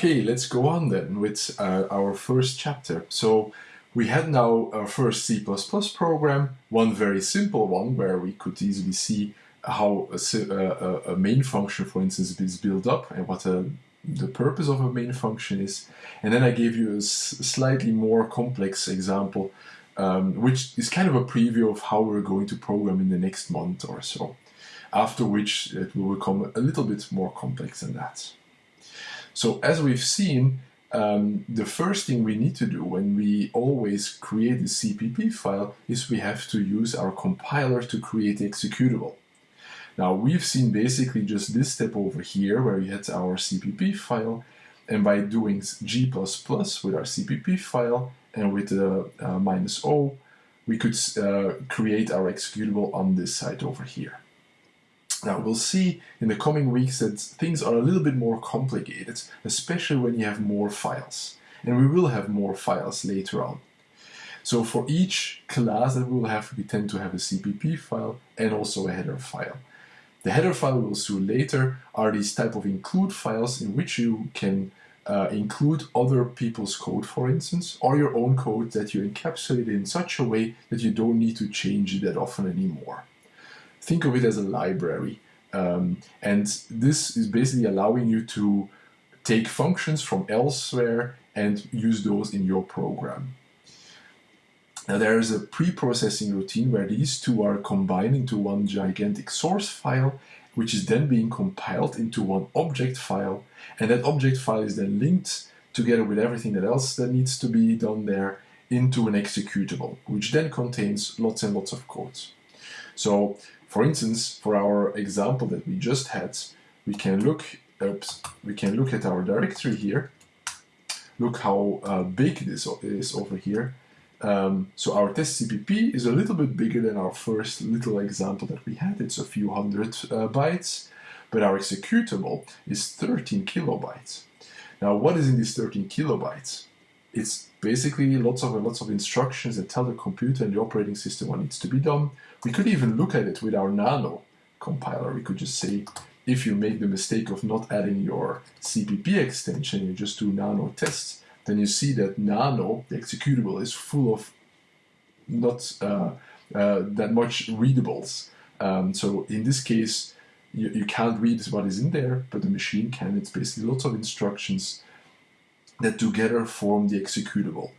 Okay, let's go on then with uh, our first chapter. So we had now our first C++ program, one very simple one where we could easily see how a, a, a main function, for instance, is built up and what a, uh, the purpose of a main function is. And then I gave you a slightly more complex example, um, which is kind of a preview of how we're going to program in the next month or so, after which it will become a little bit more complex than that. So as we've seen, um, the first thing we need to do when we always create a CPP file is we have to use our compiler to create executable. Now we've seen basically just this step over here where we had our CPP file and by doing G++ with our CPP file and with the uh, minus O we could uh, create our executable on this side over here. Now we'll see in the coming weeks that things are a little bit more complicated, especially when you have more files. And we will have more files later on. So for each class that we will have, we tend to have a CPP file and also a header file. The header file we'll see later are these type of include files in which you can uh, include other people's code, for instance, or your own code that you encapsulate in such a way that you don't need to change it that often anymore think of it as a library. Um, and this is basically allowing you to take functions from elsewhere and use those in your program. Now there is a pre-processing routine where these two are combined into one gigantic source file, which is then being compiled into one object file, and that object file is then linked together with everything that else that needs to be done there into an executable, which then contains lots and lots of code. So for instance, for our example that we just had, we can look, oops, we can look at our directory here. Look how uh, big this is over here. Um, so our test CPP is a little bit bigger than our first little example that we had. It's a few hundred uh, bytes, but our executable is 13 kilobytes. Now, what is in these 13 kilobytes? It's basically lots of lots of instructions that tell the computer and the operating system what needs to be done. We could even look at it with our nano compiler. We could just say, if you make the mistake of not adding your CPP extension, you just do nano tests, then you see that nano, the executable, is full of not uh, uh, that much readables. Um, so in this case, you, you can't read what is in there, but the machine can. It's basically lots of instructions that together form the executable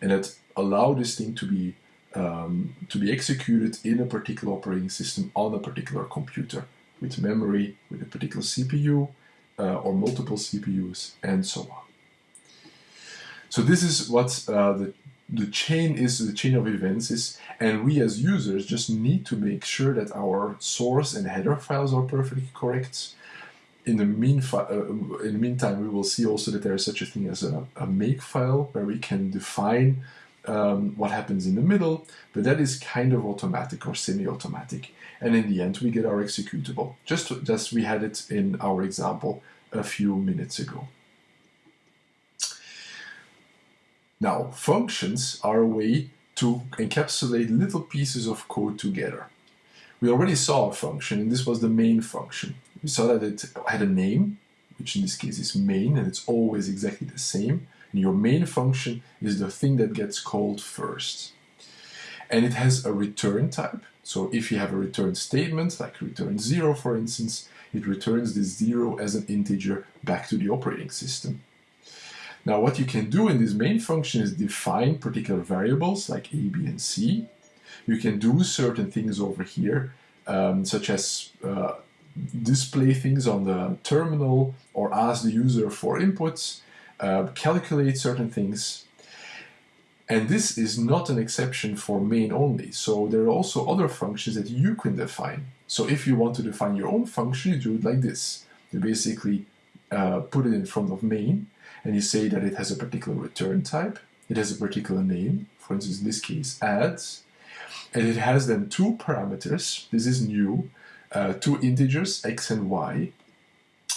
and that allow this thing to be um, to be executed in a particular operating system on a particular computer with memory, with a particular CPU uh, or multiple CPUs and so on. So this is what uh, the, the chain is, the chain of events is, and we as users just need to make sure that our source and header files are perfectly correct, in the, mean uh, in the meantime, we will see also that there is such a thing as a, a make file where we can define um, what happens in the middle, but that is kind of automatic or semi-automatic. And in the end, we get our executable, just as we had it in our example a few minutes ago. Now, functions are a way to encapsulate little pieces of code together. We already saw a function, and this was the main function. We saw that it had a name, which in this case is main, and it's always exactly the same. And your main function is the thing that gets called first. And it has a return type. So if you have a return statement, like return zero, for instance, it returns this zero as an integer back to the operating system. Now what you can do in this main function is define particular variables like a, b, and c. You can do certain things over here, um, such as uh, display things on the terminal or ask the user for inputs, uh, calculate certain things. And this is not an exception for main only. So there are also other functions that you can define. So if you want to define your own function, you do it like this. You basically uh, put it in front of main and you say that it has a particular return type, it has a particular name, for instance in this case adds, and it has then two parameters, this is new, uh, two integers, x and y.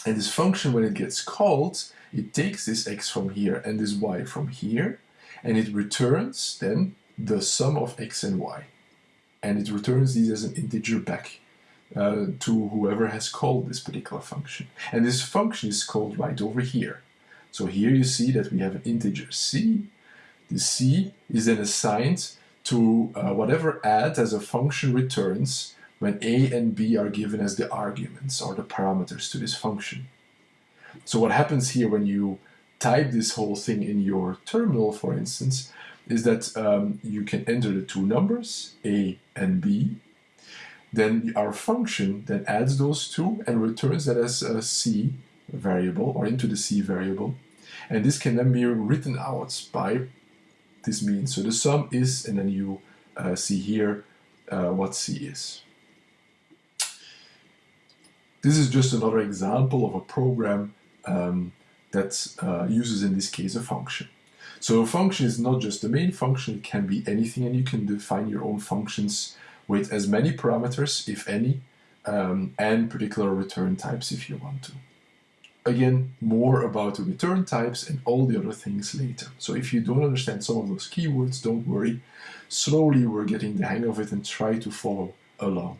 And this function, when it gets called, it takes this x from here and this y from here, and it returns then the sum of x and y. And it returns these as an integer back uh, to whoever has called this particular function. And this function is called right over here. So here you see that we have an integer c. The c is then assigned to uh, whatever add as a function returns when a and b are given as the arguments or the parameters to this function. So what happens here when you type this whole thing in your terminal, for instance, is that um, you can enter the two numbers, a and b. Then our function then adds those two and returns that as a c variable or into the c variable. And this can then be written out by this means. So the sum is, and then you uh, see here uh, what c is. This is just another example of a program um, that uh, uses in this case a function. So a function is not just the main function, it can be anything and you can define your own functions with as many parameters, if any, um, and particular return types if you want to. Again, more about the return types and all the other things later. So if you don't understand some of those keywords, don't worry. Slowly we're getting the hang of it and try to follow along.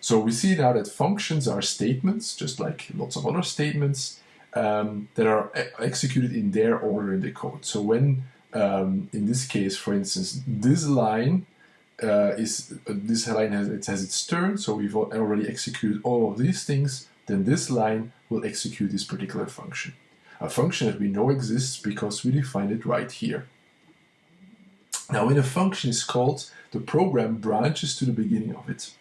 So we see now that functions are statements, just like lots of other statements, um, that are executed in their order in the code. So when, um, in this case, for instance, this line uh, is uh, this line has it has its turn, so we've already executed all of these things. Then this line will execute this particular function, a function that we know exists because we defined it right here. Now, when a function is called, the program branches to the beginning of it.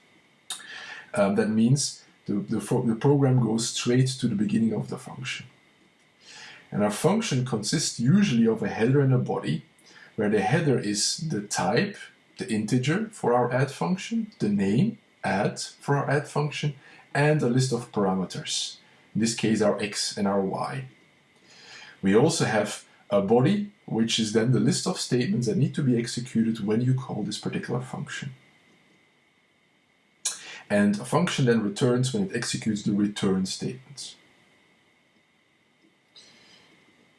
Um, that means the, the, the program goes straight to the beginning of the function. And our function consists usually of a header and a body, where the header is the type, the integer for our add function, the name, add for our add function, and a list of parameters, in this case our x and our y. We also have a body, which is then the list of statements that need to be executed when you call this particular function. And a function then returns when it executes the return statements.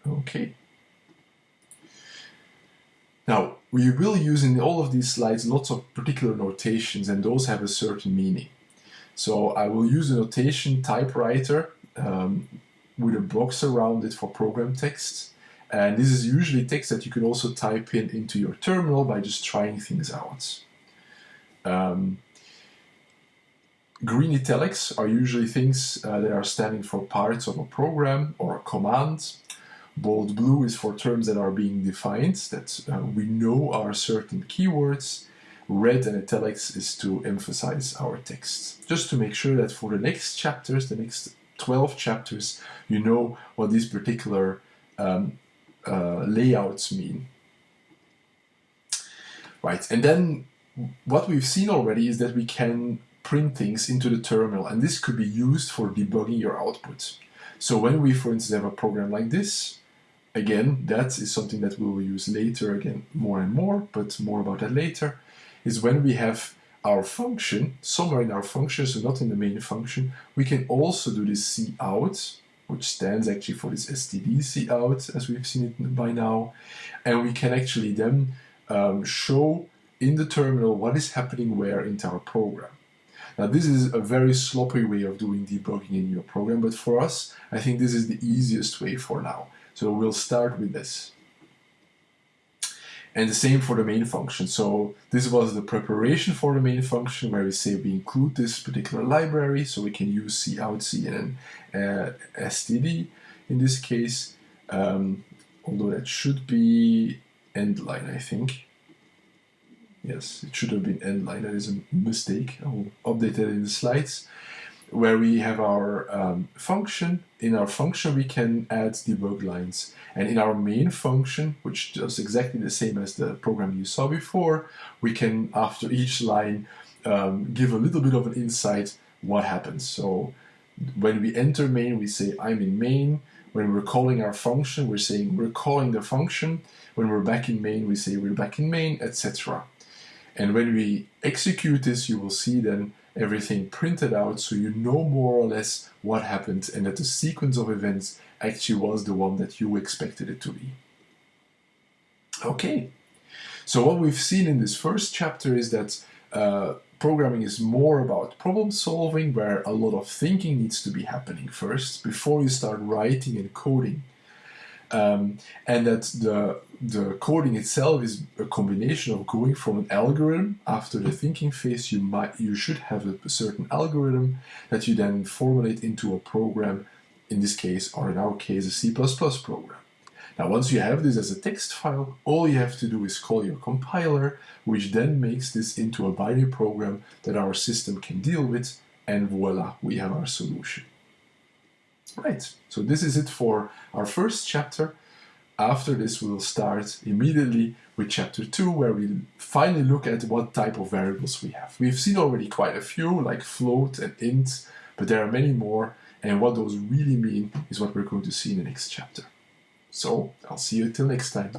Okay. Now, we will use in all of these slides lots of particular notations and those have a certain meaning. So I will use a notation typewriter um, with a box around it for program text. And this is usually text that you can also type in into your terminal by just trying things out. Um, green italics are usually things uh, that are standing for parts of a program or a command. Bold blue is for terms that are being defined, that uh, we know are certain keywords. Red and italics is to emphasize our text. Just to make sure that for the next chapters, the next 12 chapters, you know what these particular um, uh, layouts mean. Right, and then what we've seen already is that we can print things into the terminal, and this could be used for debugging your output. So when we, for instance, have a program like this, again, that is something that we will use later, again, more and more, but more about that later, is when we have our function, somewhere in our function, so not in the main function, we can also do this cout, which stands actually for this std cout, as we've seen it by now, and we can actually then um, show in the terminal what is happening where into our program. Now this is a very sloppy way of doing debugging in your program, but for us, I think this is the easiest way for now. So we'll start with this. And the same for the main function. So this was the preparation for the main function where we say we include this particular library so we can use cout, cin, uh, std in this case. Um, although that should be end line, I think. Yes, it should have been end line. That is a mistake. I will update it in the slides where we have our um, function. In our function, we can add debug lines. And in our main function, which does exactly the same as the program you saw before, we can, after each line, um, give a little bit of an insight what happens. So when we enter main, we say I'm in main. When we're calling our function, we're saying we're calling the function. When we're back in main, we say we're back in main, etc. And when we execute this, you will see then everything printed out so you know more or less what happened and that the sequence of events actually was the one that you expected it to be. Okay, so what we've seen in this first chapter is that uh, programming is more about problem solving, where a lot of thinking needs to be happening first before you start writing and coding. Um, and that the the coding itself is a combination of going from an algorithm after the thinking phase you might you should have a certain algorithm that you then formulate into a program in this case or in our case a C++ program. Now once you have this as a text file all you have to do is call your compiler which then makes this into a binary program that our system can deal with and voila we have our solution Right, so this is it for our first chapter. After this, we will start immediately with chapter 2, where we finally look at what type of variables we have. We've seen already quite a few, like float and int, but there are many more, and what those really mean is what we're going to see in the next chapter. So, I'll see you till next time.